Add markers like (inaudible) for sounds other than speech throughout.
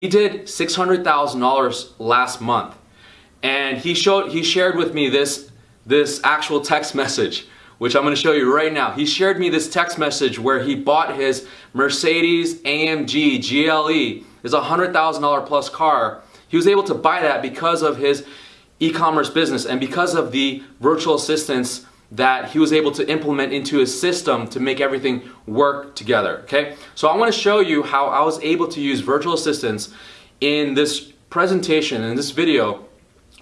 He did $600,000 last month and he showed he shared with me this this actual text message which I'm going to show you right now. He shared me this text message where he bought his Mercedes AMG GLE. A $100,000 plus car. He was able to buy that because of his e-commerce business and because of the virtual assistants that he was able to implement into his system to make everything work together, okay? So I wanna show you how I was able to use virtual assistants in this presentation, in this video,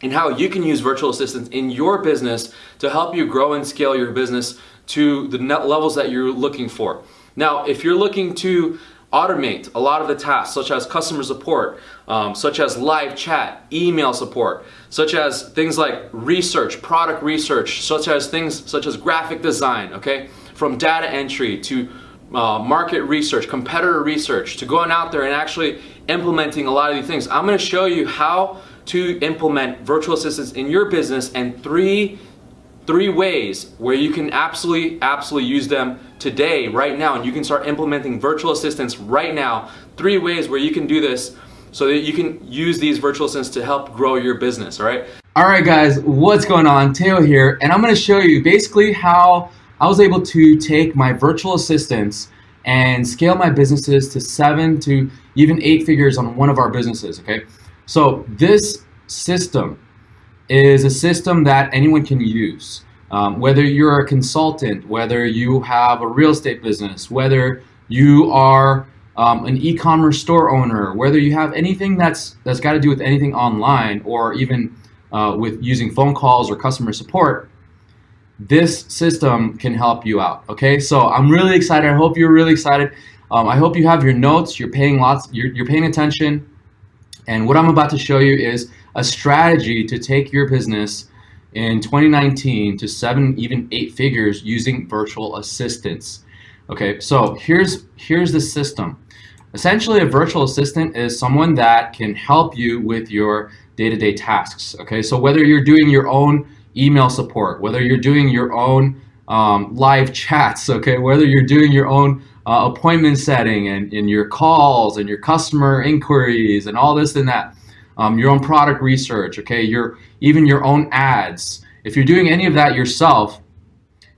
and how you can use virtual assistants in your business to help you grow and scale your business to the net levels that you're looking for. Now, if you're looking to automate a lot of the tasks such as customer support, um, such as live chat, email support, such as things like research, product research, such as things such as graphic design, okay? From data entry to uh, market research, competitor research, to going out there and actually implementing a lot of these things. I'm gonna show you how to implement virtual assistants in your business and three three ways where you can absolutely absolutely use them today right now and you can start implementing virtual assistants right now. Three ways where you can do this so that you can use these virtual assistants to help grow your business all right? All right guys what's going on? Teo here and I'm going to show you basically how I was able to take my virtual assistants and scale my businesses to seven to even eight figures on one of our businesses okay? So this system is a system that anyone can use. Um, whether you're a consultant, whether you have a real estate business, whether you are um, an e-commerce store owner, whether you have anything that's that's got to do with anything online or even uh, with using phone calls or customer support, this system can help you out. Okay, so I'm really excited. I hope you're really excited. Um, I hope you have your notes. You're paying lots. You're, you're paying attention. And what I'm about to show you is a strategy to take your business in 2019 to seven, even eight figures using virtual assistants. Okay, so here's, here's the system. Essentially, a virtual assistant is someone that can help you with your day-to-day -day tasks. Okay, so whether you're doing your own email support, whether you're doing your own um, live chats, okay, whether you're doing your own uh, appointment setting and, and your calls and your customer inquiries and all this and that, um, your own product research, okay, your even your own ads. If you're doing any of that yourself,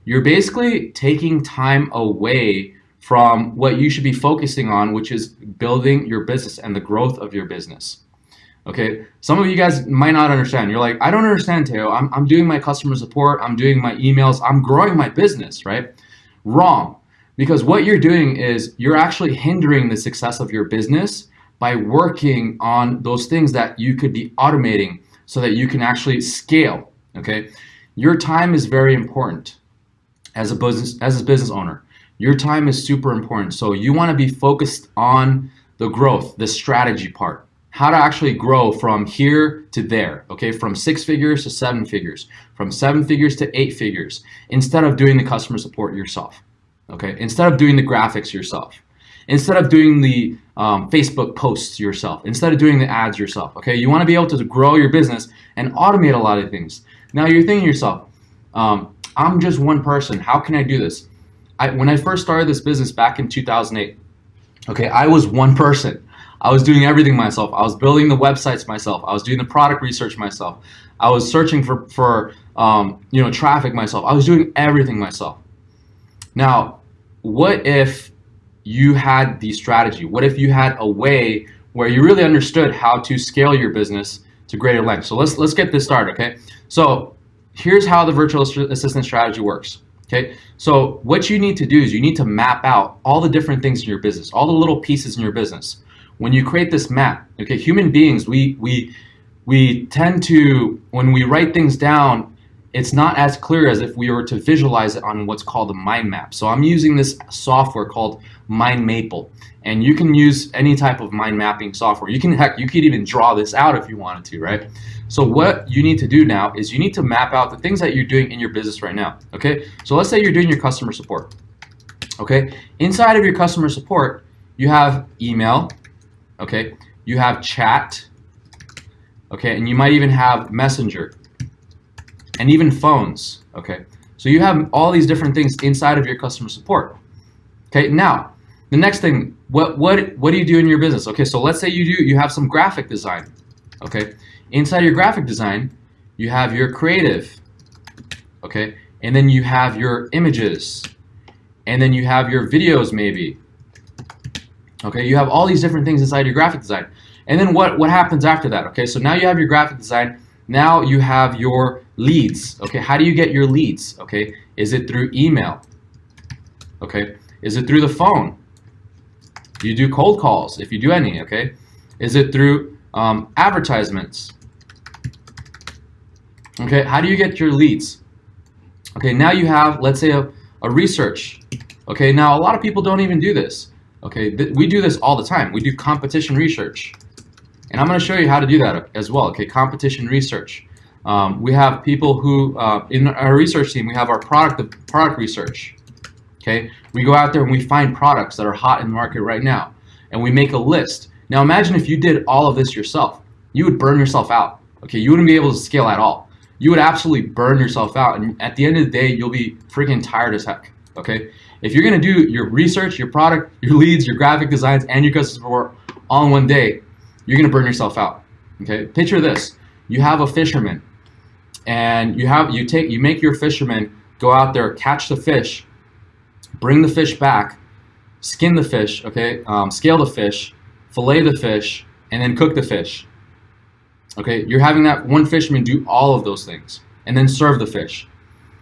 you're basically taking time away from what you should be focusing on, which is building your business and the growth of your business. Okay, some of you guys might not understand. You're like, I don't understand, Teo. I'm, I'm doing my customer support, I'm doing my emails, I'm growing my business, right? Wrong. Because what you're doing is you're actually hindering the success of your business by working on those things that you could be automating so that you can actually scale, okay? Your time is very important as a business as a business owner. Your time is super important. So you want to be focused on the growth, the strategy part. How to actually grow from here to there, okay? From six figures to seven figures, from seven figures to eight figures, instead of doing the customer support yourself, okay? Instead of doing the graphics yourself instead of doing the um, Facebook posts yourself, instead of doing the ads yourself, okay? You wanna be able to grow your business and automate a lot of things. Now you're thinking to yourself, um, I'm just one person, how can I do this? I, when I first started this business back in 2008, okay, I was one person. I was doing everything myself. I was building the websites myself. I was doing the product research myself. I was searching for, for um, you know, traffic myself. I was doing everything myself. Now, what if you had the strategy? What if you had a way where you really understood how to scale your business to greater length? So let's let's get this started, okay? So here's how the virtual assistant strategy works. Okay, so what you need to do is you need to map out all the different things in your business, all the little pieces in your business. When you create this map, okay, human beings, we we we tend to when we write things down, it's not as clear as if we were to visualize it on what's called a mind map. So I'm using this software called MindMaple. And you can use any type of mind mapping software. You can, heck, you could even draw this out if you wanted to, right? So what you need to do now is you need to map out the things that you're doing in your business right now, okay? So let's say you're doing your customer support, okay? Inside of your customer support, you have email, okay? You have chat, okay? And you might even have messenger, and even phones, okay? So you have all these different things inside of your customer support. Okay, now, the next thing, what what what do you do in your business? Okay, so let's say you do you have some graphic design. Okay, inside your graphic design, you have your creative. Okay, and then you have your images, and then you have your videos maybe. Okay, you have all these different things inside your graphic design. And then what, what happens after that? Okay, so now you have your graphic design. Now you have your leads. Okay, how do you get your leads? Okay, is it through email? Okay, is it through the phone? You do cold calls if you do any. Okay, is it through um, advertisements? Okay, how do you get your leads? Okay, now you have, let's say, a, a research. Okay, now a lot of people don't even do this. Okay, we do this all the time. We do competition research. And I'm going to show you how to do that as well. Okay, competition research. Um, we have people who, uh, in our research team, we have our product product research. Okay, we go out there and we find products that are hot in the market right now, and we make a list. Now imagine if you did all of this yourself, you would burn yourself out. Okay, you wouldn't be able to scale at all. You would absolutely burn yourself out, and at the end of the day, you'll be freaking tired as heck. Okay, if you're gonna do your research, your product, your leads, your graphic designs, and your customer support all in one day, you're gonna burn yourself out. Okay, picture this: you have a fisherman, and you have you take you make your fisherman go out there, catch the fish, bring the fish back, skin the fish, okay, um, scale the fish, fillet the fish, and then cook the fish. Okay, you're having that one fisherman do all of those things and then serve the fish.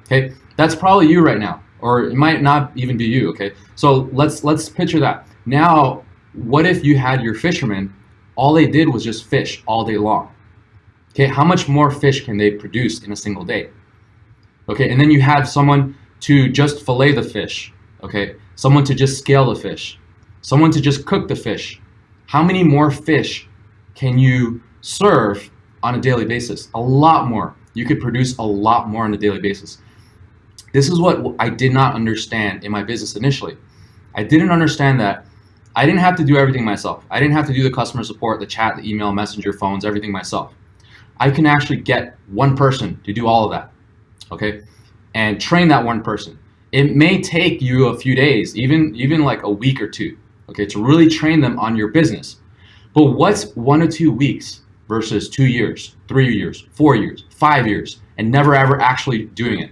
Okay, that's probably you right now or it might not even be you, okay? So let's let's picture that. Now, what if you had your fishermen, all they did was just fish all day long? Okay, how much more fish can they produce in a single day? Okay, and then you have someone to just fillet the fish, okay? Someone to just scale the fish, someone to just cook the fish. How many more fish can you serve on a daily basis? A lot more. You could produce a lot more on a daily basis. This is what I did not understand in my business initially. I didn't understand that I didn't have to do everything myself. I didn't have to do the customer support, the chat, the email, messenger, phones, everything myself. I can actually get one person to do all of that, okay? And train that one person. It may take you a few days, even, even like a week or two, okay, to really train them on your business. But what's one or two weeks versus two years, three years, four years, five years, and never ever actually doing it?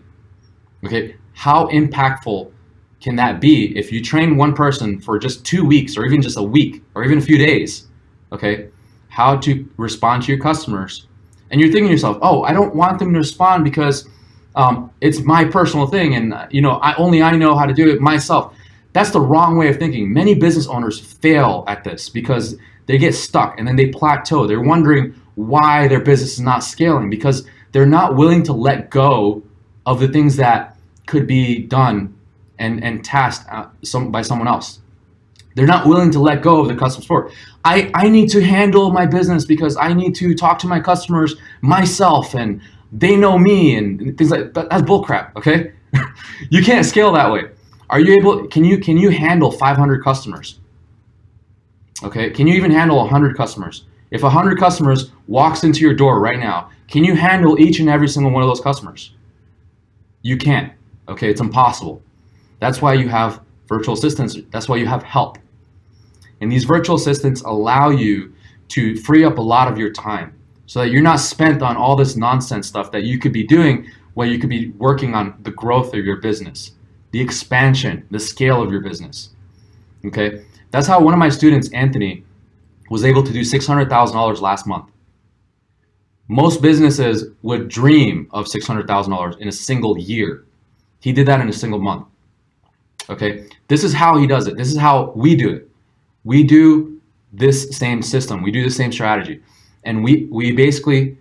Okay, how impactful can that be if you train one person for just two weeks or even just a week or even a few days? Okay, how to respond to your customers. And you're thinking to yourself, oh, I don't want them to respond because um, it's my personal thing and you know I only I know how to do it myself. That's the wrong way of thinking. Many business owners fail at this because they get stuck and then they plateau. They're wondering why their business is not scaling because they're not willing to let go of the things that could be done and, and tasked uh, some, by someone else. They're not willing to let go of the customer support. I, I need to handle my business because I need to talk to my customers myself and they know me and things like that. That's bullcrap, okay? (laughs) you can't scale that way. Are you able, can you, can you handle 500 customers? Okay, can you even handle 100 customers? If 100 customers walks into your door right now, can you handle each and every single one of those customers? You can't. Okay, it's impossible. That's why you have virtual assistants. That's why you have help. And these virtual assistants allow you to free up a lot of your time so that you're not spent on all this nonsense stuff that you could be doing when you could be working on the growth of your business, the expansion, the scale of your business. Okay, that's how one of my students, Anthony, was able to do $600,000 last month. Most businesses would dream of $600,000 in a single year. He did that in a single month. Okay, this is how he does it. This is how we do it. We do this same system. We do the same strategy. And we, we basically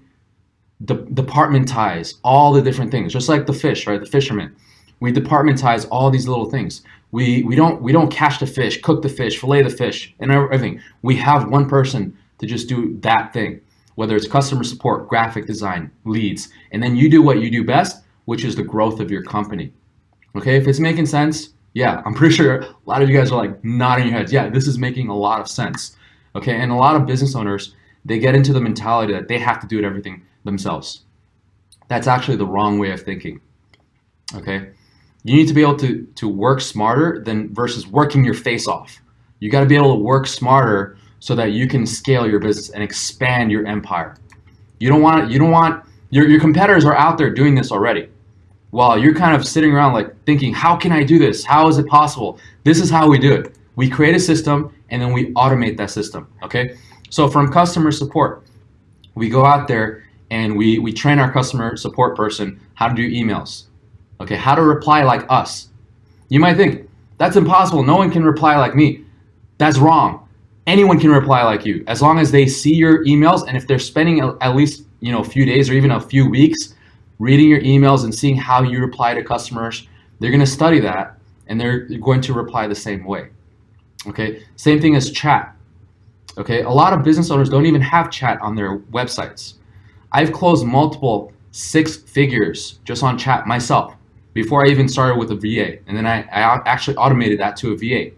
de departmentize all the different things, just like the fish, right? The fisherman. We departmentize all these little things. We, we, don't, we don't catch the fish, cook the fish, fillet the fish, and everything. We have one person to just do that thing, whether it's customer support, graphic design, leads. And then you do what you do best, which is the growth of your company. Okay, if it's making sense, yeah, I'm pretty sure a lot of you guys are like nodding your heads. Yeah, this is making a lot of sense. Okay, and a lot of business owners, they get into the mentality that they have to do it everything themselves. That's actually the wrong way of thinking. Okay, you need to be able to, to work smarter than versus working your face off. You got to be able to work smarter so that you can scale your business and expand your empire. You don't want you don't want your, your competitors are out there doing this already. While you're kind of sitting around like thinking, how can I do this? How is it possible? This is how we do it. We create a system and then we automate that system. Okay. So from customer support, we go out there and we, we train our customer support person how to do emails. Okay, how to reply like us. You might think, that's impossible. No one can reply like me. That's wrong. Anyone can reply like you as long as they see your emails and if they're spending at least you know a few days or even a few weeks reading your emails and seeing how you reply to customers, they're going to study that and they're going to reply the same way. Okay, same thing as chat. Okay, a lot of business owners don't even have chat on their websites. I've closed multiple six figures just on chat myself before I even started with a VA. And then I, I actually automated that to a VA.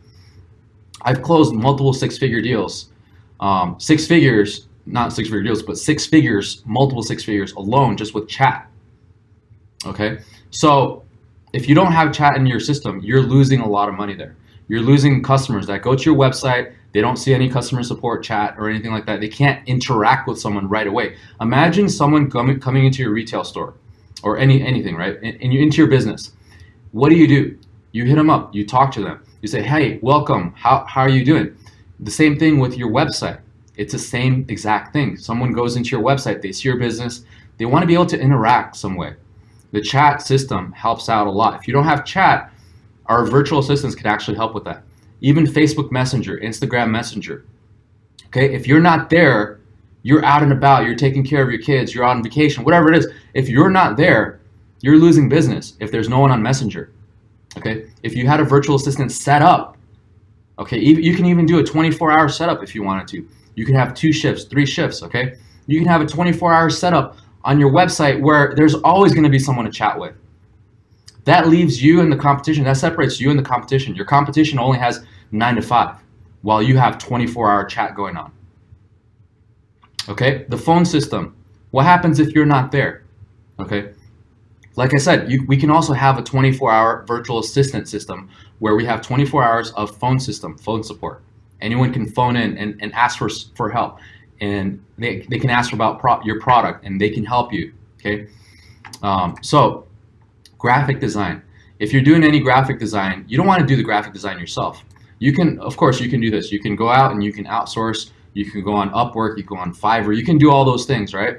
I've closed multiple six figure deals. Um, six figures, not six figure deals, but six figures, multiple six figures alone just with chat. Okay, so if you don't have chat in your system, you're losing a lot of money there. You're losing customers that go to your website, they don't see any customer support chat or anything like that. They can't interact with someone right away. Imagine someone coming coming into your retail store or any anything, right? And, and you into your business. What do you do? You hit them up. You talk to them. You say, "Hey, welcome. How how are you doing?" The same thing with your website. It's the same exact thing. Someone goes into your website, they see your business, they want to be able to interact some way. The chat system helps out a lot. If you don't have chat, our virtual assistants can actually help with that even Facebook Messenger, Instagram Messenger. Okay, if you're not there, you're out and about, you're taking care of your kids, you're on vacation, whatever it is. If you're not there, you're losing business if there's no one on Messenger. Okay, if you had a virtual assistant set up, okay, you can even do a 24 hour setup if you wanted to. You can have two shifts, three shifts, okay? You can have a 24 hour setup on your website where there's always going to be someone to chat with. That leaves you in the competition. That separates you in the competition. Your competition only has nine to five, while you have 24 hour chat going on. Okay, the phone system. What happens if you're not there? Okay, like I said, you, we can also have a 24 hour virtual assistant system where we have 24 hours of phone system, phone support. Anyone can phone in and, and ask for, for help and they, they can ask about pro your product and they can help you. Okay, um, so graphic design. If you're doing any graphic design, you don't want to do the graphic design yourself. You can, of course, you can do this. You can go out and you can outsource. You can go on Upwork. You can go on Fiverr. You can do all those things, right?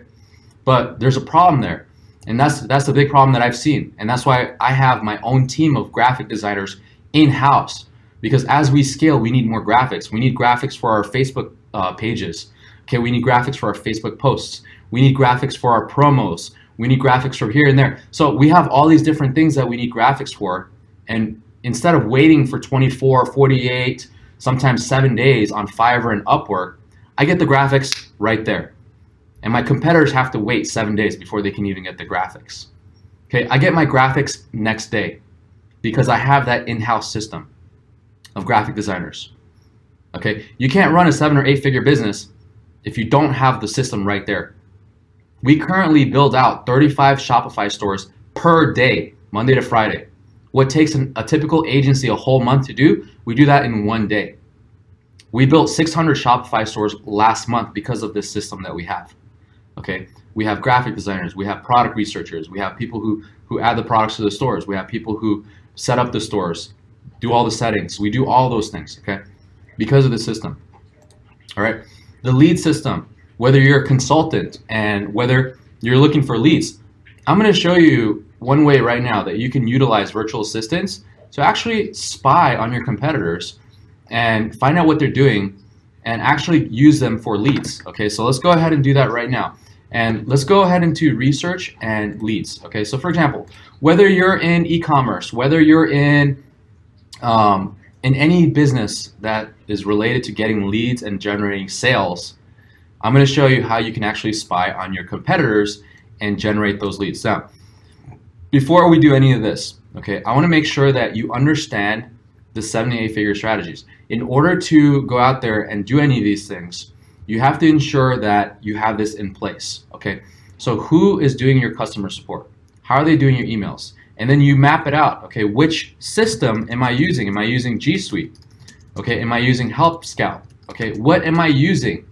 But there's a problem there, and that's that's the big problem that I've seen, and that's why I have my own team of graphic designers in house. Because as we scale, we need more graphics. We need graphics for our Facebook uh, pages. Okay, we need graphics for our Facebook posts. We need graphics for our promos. We need graphics from here and there. So we have all these different things that we need graphics for. And instead of waiting for 24, 48, sometimes seven days on Fiverr and Upwork, I get the graphics right there. And my competitors have to wait seven days before they can even get the graphics. Okay, I get my graphics next day because I have that in-house system of graphic designers. Okay, you can't run a seven or eight figure business if you don't have the system right there. We currently build out 35 Shopify stores per day, Monday to Friday. What takes an, a typical agency a whole month to do, we do that in one day. We built 600 Shopify stores last month because of this system that we have. Okay, we have graphic designers, we have product researchers, we have people who who add the products to the stores, we have people who set up the stores, do all the settings. We do all those things. Okay, because of the system. All right, the lead system whether you're a consultant and whether you're looking for leads. I'm going to show you one way right now that you can utilize virtual assistants to actually spy on your competitors and find out what they're doing and actually use them for leads. Okay, so let's go ahead and do that right now. And let's go ahead into research and leads. Okay, so for example, whether you're in e-commerce, whether you're in um, in any business that is related to getting leads and generating sales, I'm going to show you how you can actually spy on your competitors and generate those leads. Now, before we do any of this, okay, I want to make sure that you understand the 78 figure strategies. In order to go out there and do any of these things, you have to ensure that you have this in place, okay? So who is doing your customer support? How are they doing your emails? And then you map it out, okay? Which system am I using? Am I using G Suite? Okay, am I using Help Scout? Okay, what am I using?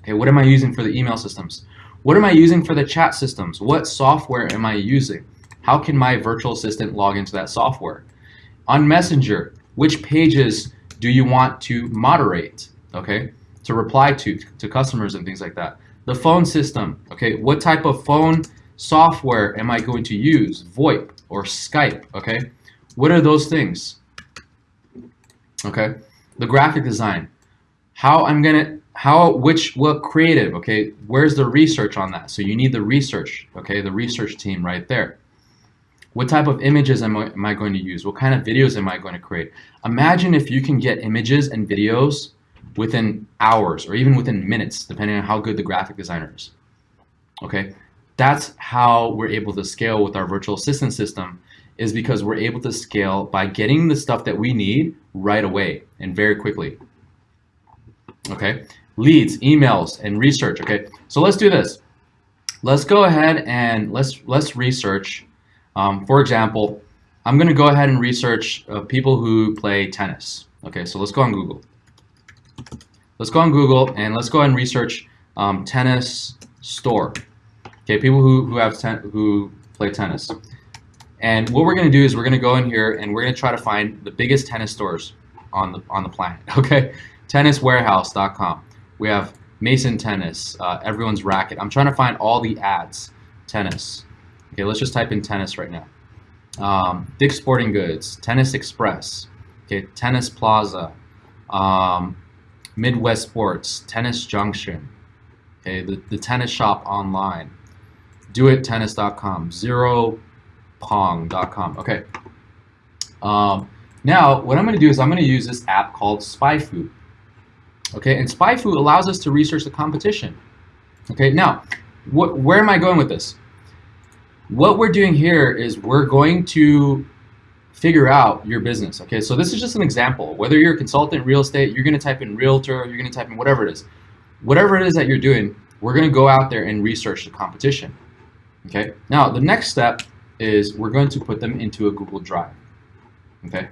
Okay, what am I using for the email systems? What am I using for the chat systems? What software am I using? How can my virtual assistant log into that software? On Messenger, which pages do you want to moderate? Okay, to reply to to customers and things like that. The phone system. Okay, what type of phone software am I going to use? VoIP or Skype. Okay, what are those things? Okay, the graphic design. How I'm gonna how which what creative okay where's the research on that so you need the research okay the research team right there what type of images am I, am I going to use what kind of videos am I going to create imagine if you can get images and videos within hours or even within minutes depending on how good the graphic designer is okay that's how we're able to scale with our virtual assistant system is because we're able to scale by getting the stuff that we need right away and very quickly okay leads, emails, and research. Okay, so let's do this. Let's go ahead and let's let's research. Um, for example, I'm going to go ahead and research uh, people who play tennis. Okay, so let's go on Google. Let's go on Google and let's go ahead and research um, tennis store. Okay, people who who have ten, who play tennis. And what we're going to do is we're going to go in here and we're going to try to find the biggest tennis stores on the on the planet. (laughs) Okay, tenniswarehouse.com. We have Mason Tennis, uh, Everyone's Racket. I'm trying to find all the ads. Tennis. Okay, let's just type in tennis right now. Um, Dick's Sporting Goods, Tennis Express, okay, Tennis Plaza, um, Midwest Sports, Tennis Junction, okay, the, the tennis shop online, doittennis.com, zeropong.com, okay. Um, now, what I'm going to do is I'm going to use this app called SpyFu. Okay, and SpyFu allows us to research the competition. Okay, now, what, where am I going with this? What we're doing here is we're going to figure out your business. Okay, so this is just an example. Whether you're a consultant, real estate, you're going to type in realtor, you're going to type in whatever it is. Whatever it is that you're doing, we're going to go out there and research the competition. Okay, now the next step is we're going to put them into a Google Drive. Okay,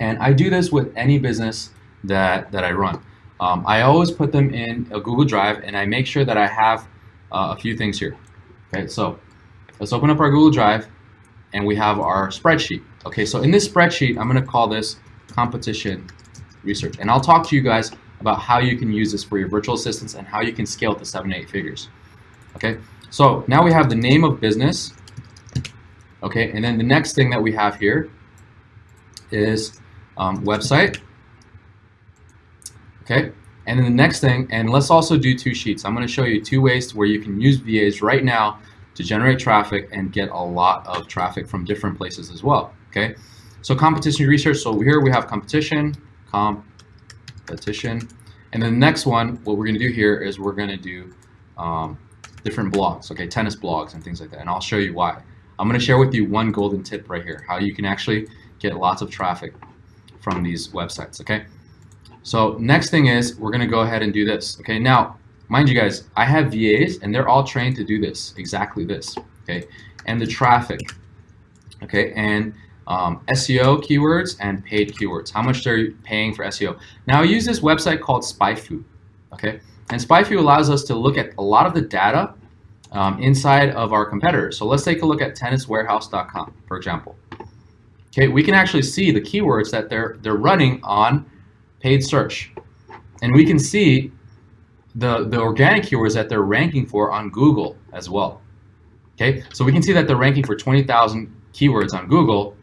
and I do this with any business that, that I run. Um, I always put them in a Google Drive and I make sure that I have uh, a few things here. Okay, so let's open up our Google Drive and we have our spreadsheet. Okay, so in this spreadsheet, I'm gonna call this competition research. And I'll talk to you guys about how you can use this for your virtual assistants and how you can scale to seven, eight figures. Okay, so now we have the name of business. Okay, and then the next thing that we have here is um, website. Okay, and then the next thing, and let's also do two sheets. I'm going to show you two ways where you can use VAs right now to generate traffic and get a lot of traffic from different places as well. Okay, so competition research. So here we have competition, competition, and then the next one, what we're going to do here is we're going to do um, different blogs, okay, tennis blogs and things like that, and I'll show you why. I'm going to share with you one golden tip right here, how you can actually get lots of traffic from these websites, okay? So next thing is we're going to go ahead and do this. Okay, now, mind you guys, I have VAs and they're all trained to do this, exactly this. Okay, and the traffic. Okay, and um, SEO keywords and paid keywords. How much they're paying for SEO. Now I use this website called SpyFu. Okay, and SpyFu allows us to look at a lot of the data um, inside of our competitors. So let's take a look at tenniswarehouse.com, for example. Okay, we can actually see the keywords that they're they're running on paid search. And we can see the, the organic keywords that they're ranking for on Google as well. Okay, so we can see that they're ranking for 20,000 keywords on Google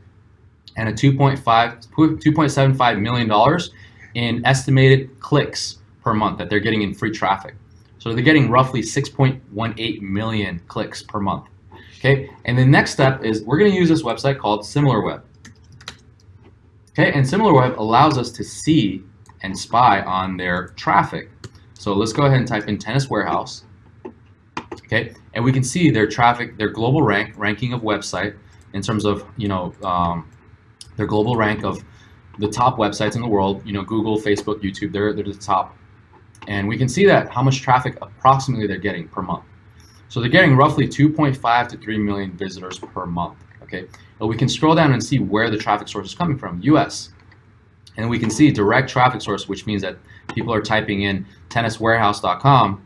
and a 2.5, $2.75 million in estimated clicks per month that they're getting in free traffic. So they're getting roughly 6.18 million clicks per month. Okay, and the next step is we're going to use this website called SimilarWeb. Okay, and SimilarWeb allows us to see and spy on their traffic. So let's go ahead and type in Tennis Warehouse. Okay, and we can see their traffic, their global rank, ranking of website in terms of, you know, um, their global rank of the top websites in the world, you know, Google, Facebook, YouTube, they're, they're the top. And we can see that how much traffic approximately they're getting per month. So they're getting roughly 2.5 to 3 million visitors per month. Okay, but we can scroll down and see where the traffic source is coming from. US. And we can see direct traffic source, which means that people are typing in tenniswarehouse.com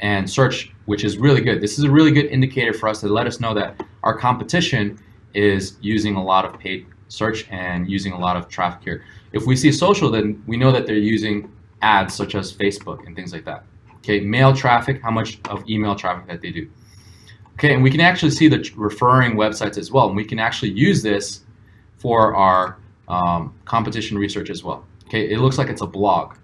and search, which is really good. This is a really good indicator for us to let us know that our competition is using a lot of paid search and using a lot of traffic here. If we see social, then we know that they're using ads such as Facebook and things like that. Okay, mail traffic, how much of email traffic that they do. Okay, and we can actually see the referring websites as well. And we can actually use this for our um, competition research as well. Okay, it looks like it's a blog.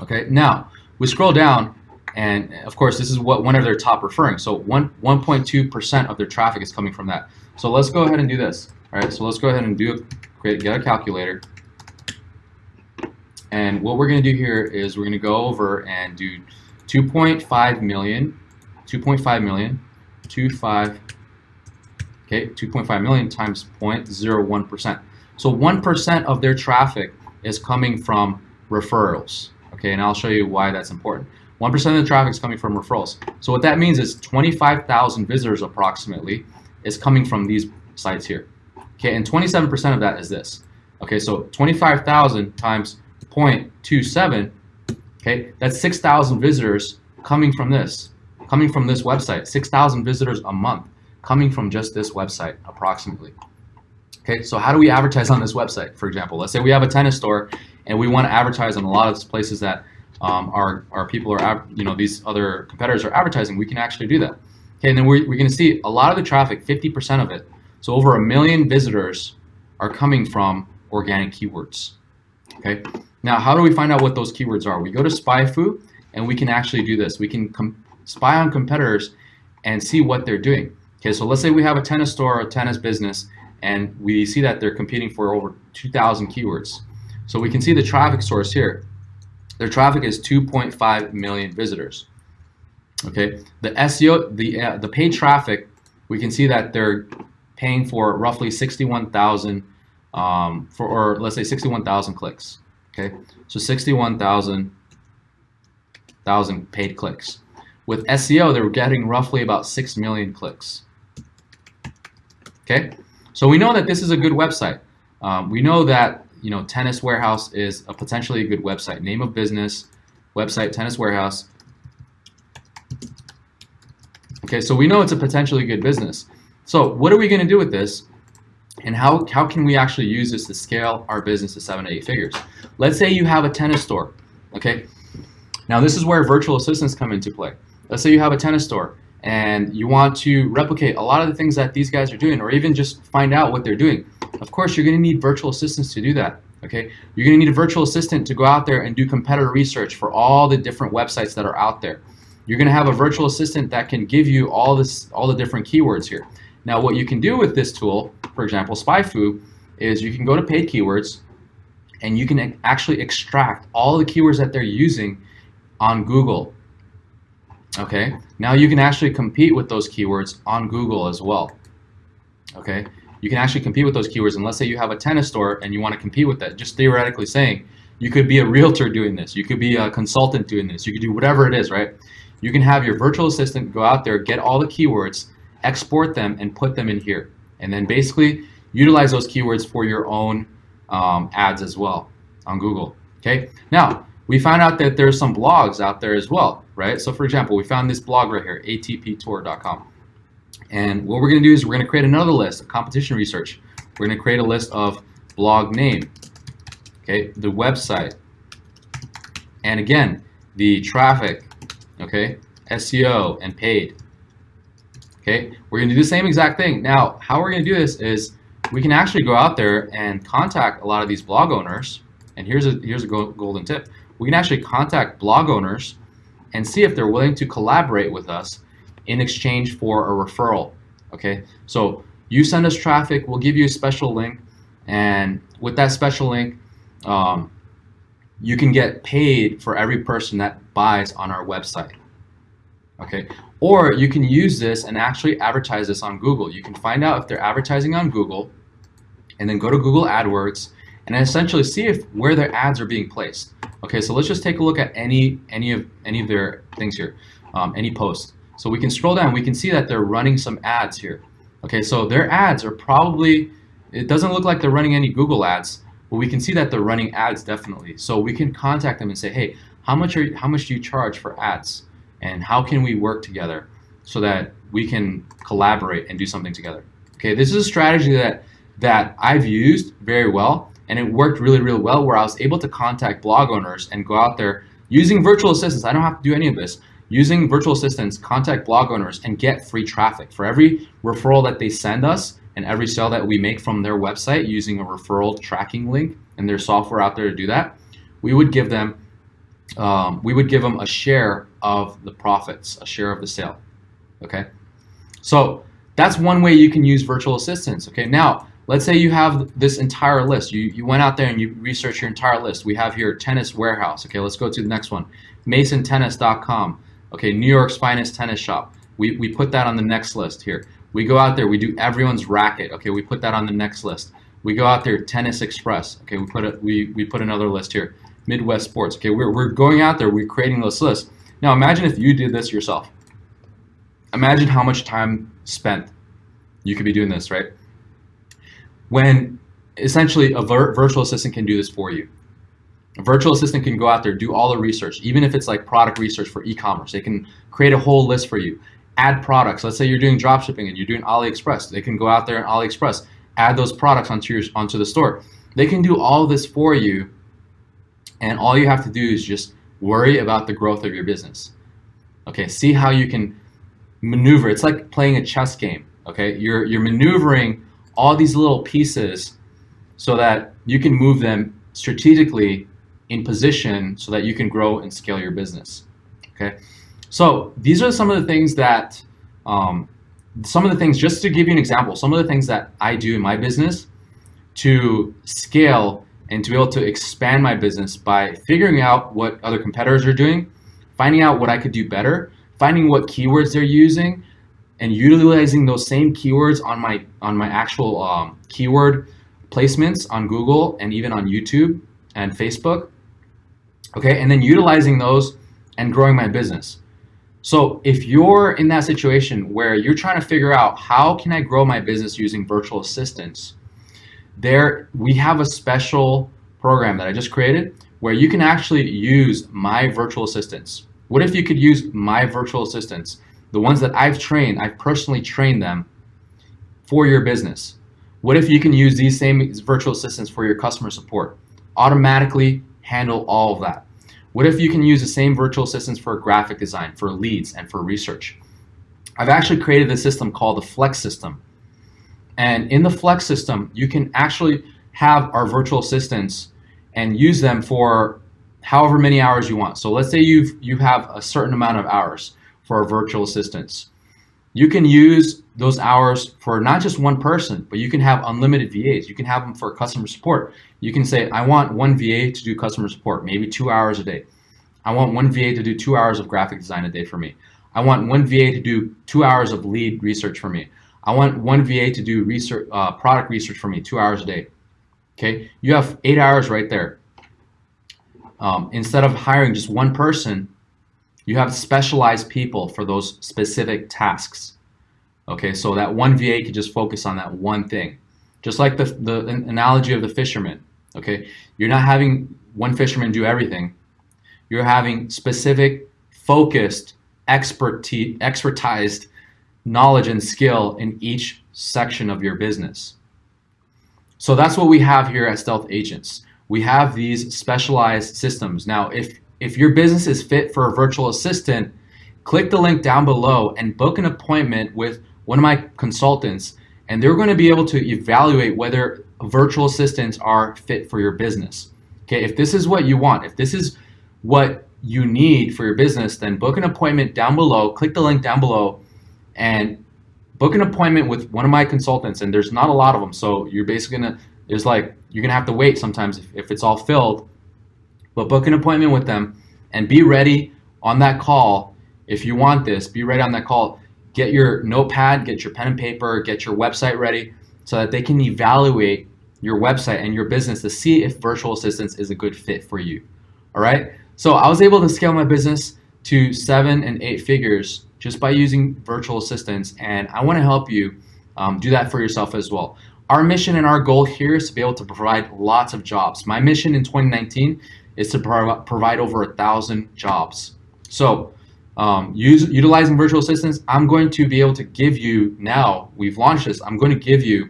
Okay, now we scroll down and of course this is what one of their top referring. So 1, 1.2% of their traffic is coming from that. So let's go ahead and do this. All right, so let's go ahead and do a, create, get a calculator. And what we're going to do here is we're going to go over and do 2.5 million, 2.5 million, 25, okay, 2.5 million times 0.01%. So 1% of their traffic is coming from referrals, okay, and I'll show you why that's important. 1% of the traffic is coming from referrals. So what that means is 25,000 visitors approximately is coming from these sites here. Okay, and 27% of that is this. Okay, so 25,000 times 0.27, okay, that's 6,000 visitors coming from this, coming from this website. 6,000 visitors a month coming from just this website approximately. Okay, so how do we advertise on this website, for example? Let's say we have a tennis store and we want to advertise on a lot of places that um, our, our people are, you know, these other competitors are advertising. We can actually do that. Okay, and then we're, we're going to see a lot of the traffic, 50% of it, so over a million visitors are coming from organic keywords. Okay. Now, how do we find out what those keywords are? We go to SpyFu and we can actually do this. We can spy on competitors and see what they're doing. Okay, so let's say we have a tennis store or a tennis business and we see that they're competing for over 2,000 keywords. So we can see the traffic source here. Their traffic is 2.5 million visitors. Okay, the SEO, the uh, the paid traffic, we can see that they're paying for roughly 61,000 um, for, or let's say 61,000 clicks. Okay, so 61,000 thousand paid clicks. With SEO, they're getting roughly about 6 million clicks. Okay, so we know that this is a good website. Um, we know that you know Tennis Warehouse is a potentially a good website. Name of business, website, Tennis Warehouse. Okay, so we know it's a potentially good business. So what are we going to do with this? And how, how can we actually use this to scale our business to seven eight figures? Let's say you have a tennis store, okay? Now this is where virtual assistants come into play. Let's say you have a tennis store and you want to replicate a lot of the things that these guys are doing or even just find out what they're doing. Of course, you're gonna need virtual assistants to do that, okay? You're gonna need a virtual assistant to go out there and do competitor research for all the different websites that are out there. You're gonna have a virtual assistant that can give you all this, all the different keywords here. Now what you can do with this tool, for example, SpyFu, is you can go to paid keywords and you can actually extract all the keywords that they're using on Google. Okay, now you can actually compete with those keywords on Google as well. Okay, you can actually compete with those keywords and let's say you have a tennis store and you want to compete with that, just theoretically saying, you could be a realtor doing this, you could be a consultant doing this, you could do whatever it is, right? You can have your virtual assistant go out there, get all the keywords, export them and put them in here. And then basically utilize those keywords for your own um, ads as well on Google. Okay. Now we found out that there's some blogs out there as well, right? So for example, we found this blog right here, atptour.com. And what we're going to do is we're going to create another list of competition research. We're going to create a list of blog name, okay, the website, and again, the traffic, okay, SEO and paid. Okay, we're gonna do the same exact thing. Now, how we're gonna do this is we can actually go out there and contact a lot of these blog owners. And here's a here's a golden tip. We can actually contact blog owners and see if they're willing to collaborate with us in exchange for a referral. Okay, so you send us traffic, we'll give you a special link, and with that special link, um, you can get paid for every person that buys on our website. Okay, or you can use this and actually advertise this on Google. You can find out if they're advertising on Google and then go to Google AdWords and essentially see if where their ads are being placed. Okay, so let's just take a look at any any of any of their things here, um, any post. So we can scroll down, we can see that they're running some ads here. Okay, so their ads are probably, it doesn't look like they're running any Google ads. but we can see that they're running ads definitely. So we can contact them and say, hey, how much are how much do you charge for ads, and how can we work together so that we can collaborate and do something together. Okay, this is a strategy that that I've used very well, and it worked really really well. Where I was able to contact blog owners and go out there using virtual assistants. I don't have to do any of this using virtual assistants, contact blog owners and get free traffic. For every referral that they send us and every sale that we make from their website using a referral tracking link and their software out there to do that, we would give them um, we would give them a share of the profits, a share of the sale. Okay, so that's one way you can use virtual assistants. Okay, now let's say you have this entire list. You you went out there and you researched your entire list. We have here tennis warehouse. Okay, let's go to the next one, MasonTennis.com. Okay, New York's finest tennis shop. We, we put that on the next list here. We go out there, we do everyone's racket. Okay, we put that on the next list. We go out there, Tennis Express. Okay, we put it, we, we put another list here. Midwest Sports. Okay, we're, we're going out there, we're creating this list. Now imagine if you did this yourself. Imagine how much time spent you could be doing this, right? When essentially a vir virtual assistant can do this for you. A virtual assistant can go out there, do all the research, even if it's like product research for e-commerce. They can create a whole list for you. Add products. Let's say you're doing drop shipping and you're doing AliExpress. They can go out there and AliExpress, add those products onto your onto the store. They can do all this for you, and all you have to do is just worry about the growth of your business. Okay, see how you can maneuver. It's like playing a chess game. Okay, you're you're maneuvering all these little pieces so that you can move them strategically in position so that you can grow and scale your business. Okay, so these are some of the things that, um, some of the things, just to give you an example, some of the things that I do in my business to scale and to be able to expand my business by figuring out what other competitors are doing, finding out what I could do better, finding what keywords they're using, and utilizing those same keywords on my on my actual um, keyword placements on Google and even on YouTube and Facebook okay? And then utilizing those and growing my business. So if you're in that situation where you're trying to figure out how can I grow my business using virtual assistants, there we have a special program that I just created where you can actually use my virtual assistants. What if you could use my virtual assistants, the ones that I've trained, I've personally trained them for your business? What if you can use these same virtual assistants for your customer support? Automatically handle all of that. What if you can use the same virtual assistants for graphic design, for leads, and for research? I've actually created a system called the Flex system. And in the Flex system, you can actually have our virtual assistants and use them for however many hours you want. So let's say you've, you have a certain amount of hours for our virtual assistants. You can use those hours for not just one person, but you can have unlimited VAs. You can have them for customer support. You can say, I want one VA to do customer support, maybe two hours a day. I want one VA to do two hours of graphic design a day for me. I want one VA to do two hours of lead research for me. I want one VA to do research, uh, product research for me, two hours a day. Okay, you have eight hours right there. Um, instead of hiring just one person, you have specialized people for those specific tasks. Okay, so that one VA could just focus on that one thing. Just like the, the analogy of the fisherman, okay? You're not having one fisherman do everything. You're having specific, focused, expertise, expertized knowledge and skill in each section of your business. So that's what we have here at Stealth Agents. We have these specialized systems. Now, if, if your business is fit for a virtual assistant, click the link down below and book an appointment with one of my consultants and they're going to be able to evaluate whether virtual assistants are fit for your business. Okay, if this is what you want, if this is what you need for your business, then book an appointment down below, click the link down below, and book an appointment with one of my consultants. And there's not a lot of them, so you're basically gonna, there's like, you're gonna have to wait sometimes if, if it's all filled, but book an appointment with them and be ready on that call. If you want this, be ready on that call get your notepad, get your pen and paper, get your website ready so that they can evaluate your website and your business to see if virtual assistants is a good fit for you. All right. So I was able to scale my business to seven and eight figures just by using virtual assistants. And I want to help you um, do that for yourself as well. our mission and our goal here is to be able to provide lots of jobs. My mission in 2019 is to pro provide over a thousand jobs. So um, use, utilizing virtual assistants, I'm going to be able to give you now, we've launched this, I'm going to give you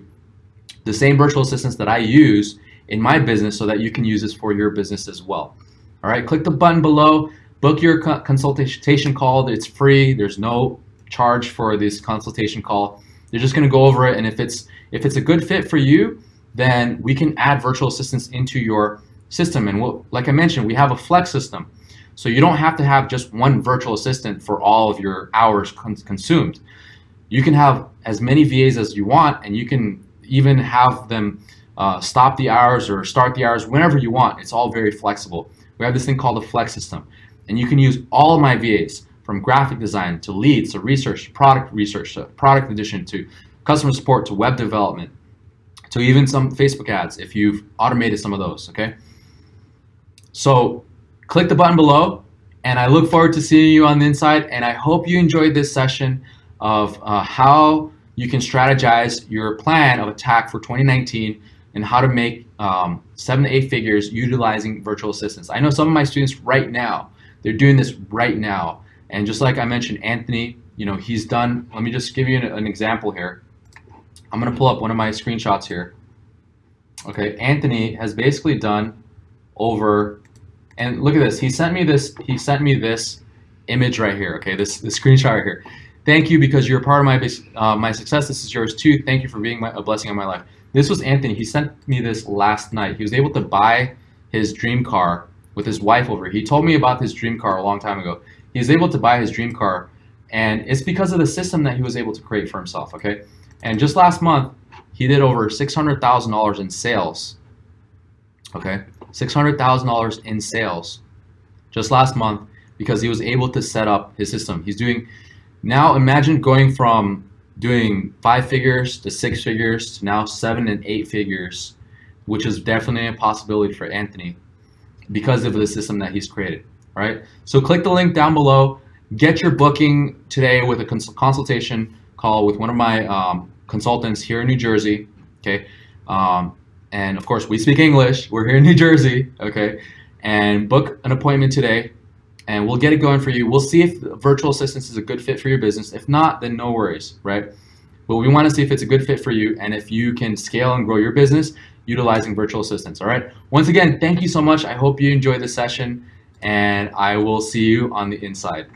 the same virtual assistants that I use in my business so that you can use this for your business as well. All right, click the button below, book your consultation call. It's free. There's no charge for this consultation call. They're just going to go over it, and if it's if it's a good fit for you, then we can add virtual assistants into your system. And we'll, like I mentioned, we have a flex system. So you don't have to have just one virtual assistant for all of your hours con consumed. You can have as many VAs as you want, and you can even have them uh, stop the hours or start the hours whenever you want. It's all very flexible. We have this thing called a flex system, and you can use all of my VAs from graphic design to leads to research to product research to product addition to customer support to web development to even some Facebook ads if you've automated some of those, okay? So click the button below and I look forward to seeing you on the inside and I hope you enjoyed this session of uh, how you can strategize your plan of attack for 2019 and how to make um, seven to eight figures utilizing virtual assistants. I know some of my students right now, they're doing this right now. And just like I mentioned, Anthony, you know, he's done, let me just give you an, an example here. I'm gonna pull up one of my screenshots here. Okay, Anthony has basically done over and look at this. He sent me this. He sent me this image right here. Okay, this the screenshot right here. Thank you because you're a part of my uh, my success. This is yours too. Thank you for being my, a blessing in my life. This was Anthony. He sent me this last night. He was able to buy his dream car with his wife over. He told me about his dream car a long time ago. He was able to buy his dream car, and it's because of the system that he was able to create for himself. Okay, and just last month he did over six hundred thousand dollars in sales. Okay, $600,000 in sales just last month because he was able to set up his system. He's doing, now imagine going from doing five figures to six figures to now seven and eight figures, which is definitely a possibility for Anthony because of the system that he's created, right? So click the link down below, get your booking today with a cons consultation call with one of my um, consultants here in New Jersey, okay? Um, and of course, we speak English. We're here in New Jersey, okay? And book an appointment today, and we'll get it going for you. We'll see if virtual assistance is a good fit for your business. If not, then no worries, right? But we want to see if it's a good fit for you and if you can scale and grow your business utilizing virtual assistants, all right? Once again, thank you so much. I hope you enjoyed this session, and I will see you on the inside.